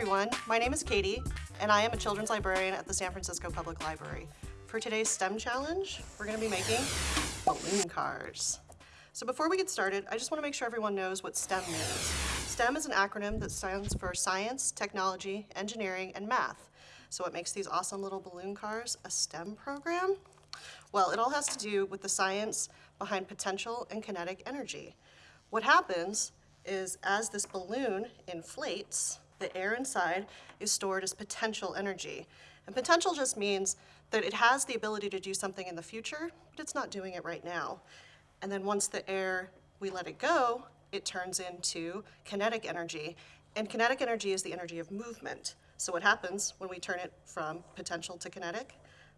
Everyone, my name is Katie, and I am a children's librarian at the San Francisco Public Library. For today's STEM challenge, we're gonna be making balloon cars. So before we get started, I just wanna make sure everyone knows what STEM means. STEM is an acronym that stands for science, technology, engineering, and math. So what makes these awesome little balloon cars a STEM program? Well, it all has to do with the science behind potential and kinetic energy. What happens is as this balloon inflates, the air inside is stored as potential energy. And potential just means that it has the ability to do something in the future, but it's not doing it right now. And then once the air, we let it go, it turns into kinetic energy. And kinetic energy is the energy of movement. So what happens when we turn it from potential to kinetic?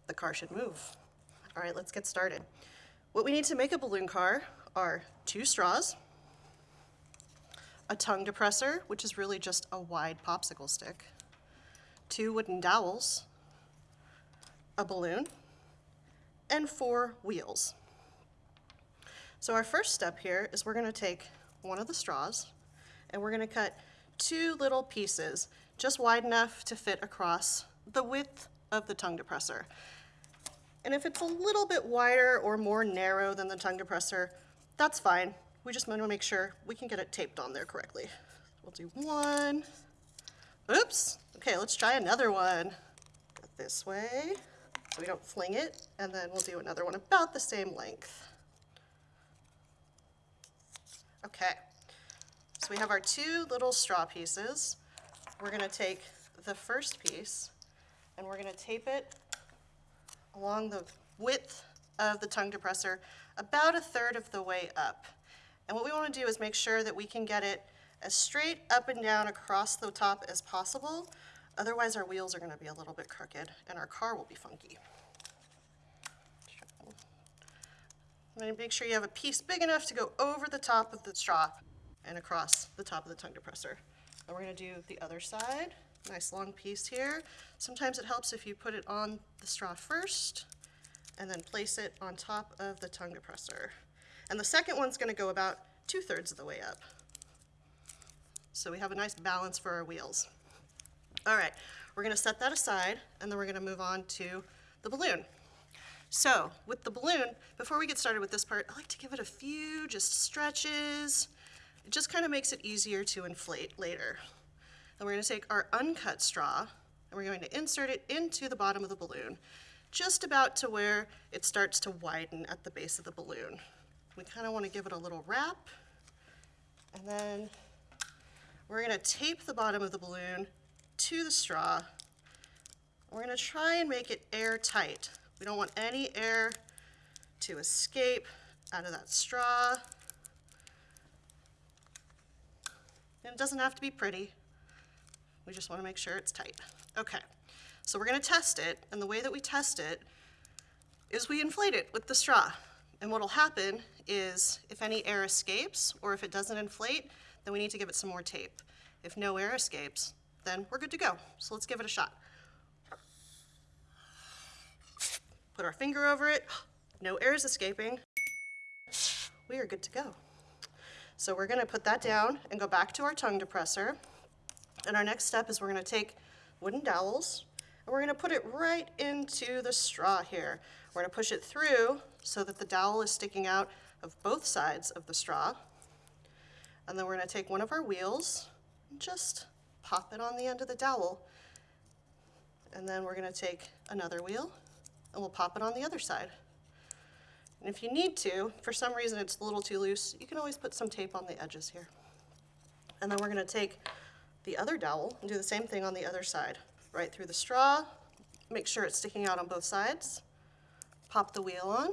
The car should move. All right, let's get started. What we need to make a balloon car are two straws, a tongue depressor, which is really just a wide popsicle stick, two wooden dowels, a balloon, and four wheels. So our first step here is we're gonna take one of the straws and we're gonna cut two little pieces, just wide enough to fit across the width of the tongue depressor. And if it's a little bit wider or more narrow than the tongue depressor, that's fine. We just want to make sure we can get it taped on there correctly. We'll do one. Oops. Okay, let's try another one. This way so we don't fling it. And then we'll do another one about the same length. Okay, so we have our two little straw pieces. We're gonna take the first piece and we're gonna tape it along the width of the tongue depressor about a third of the way up. And what we want to do is make sure that we can get it as straight up and down across the top as possible. Otherwise our wheels are going to be a little bit crooked and our car will be funky. Make sure you have a piece big enough to go over the top of the straw and across the top of the tongue depressor. And we're going to do the other side. Nice long piece here. Sometimes it helps if you put it on the straw first and then place it on top of the tongue depressor. And the second one's gonna go about two-thirds of the way up. So we have a nice balance for our wheels. All right, we're gonna set that aside and then we're gonna move on to the balloon. So with the balloon, before we get started with this part, I like to give it a few just stretches. It just kind of makes it easier to inflate later. And we're gonna take our uncut straw and we're going to insert it into the bottom of the balloon, just about to where it starts to widen at the base of the balloon. We kind of want to give it a little wrap. And then we're going to tape the bottom of the balloon to the straw. We're going to try and make it airtight. We don't want any air to escape out of that straw. And it doesn't have to be pretty. We just want to make sure it's tight. Okay, so we're going to test it, and the way that we test it is we inflate it with the straw. And what'll happen is if any air escapes or if it doesn't inflate, then we need to give it some more tape. If no air escapes, then we're good to go. So let's give it a shot. Put our finger over it. No air is escaping. We are good to go. So we're gonna put that down and go back to our tongue depressor. And our next step is we're gonna take wooden dowels and we're gonna put it right into the straw here. We're gonna push it through so that the dowel is sticking out of both sides of the straw. And then we're gonna take one of our wheels and just pop it on the end of the dowel. And then we're gonna take another wheel and we'll pop it on the other side. And if you need to, for some reason it's a little too loose, you can always put some tape on the edges here. And then we're gonna take the other dowel and do the same thing on the other side. Right through the straw, make sure it's sticking out on both sides pop the wheel on.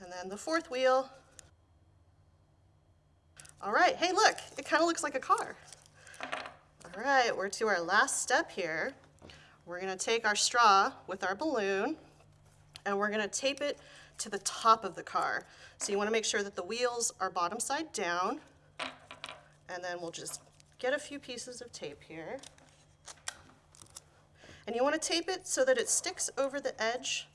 And then the fourth wheel. All right, hey look, it kind of looks like a car. All right, we're to our last step here. We're gonna take our straw with our balloon and we're gonna tape it to the top of the car. So you wanna make sure that the wheels are bottom side down and then we'll just get a few pieces of tape here. And you want to tape it so that it sticks over the edge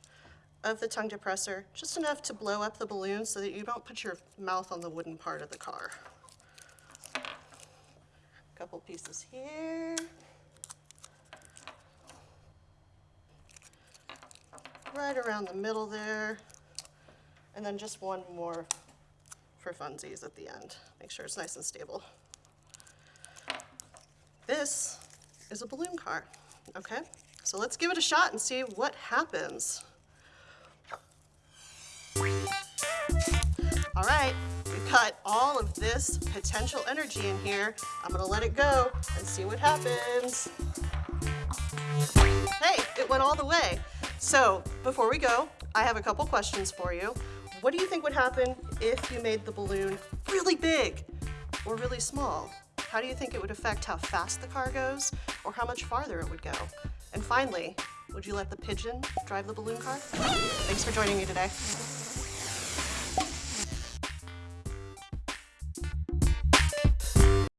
of the tongue depressor, just enough to blow up the balloon so that you don't put your mouth on the wooden part of the car. A couple pieces here. Right around the middle there. And then just one more for funsies at the end. Make sure it's nice and stable. This is a balloon car, okay? So let's give it a shot and see what happens. All right, we've got all of this potential energy in here. I'm gonna let it go and see what happens. Hey, it went all the way. So before we go, I have a couple questions for you. What do you think would happen if you made the balloon really big or really small? How do you think it would affect how fast the car goes or how much farther it would go? And finally, would you let the pigeon drive the balloon car? Thanks for joining me today.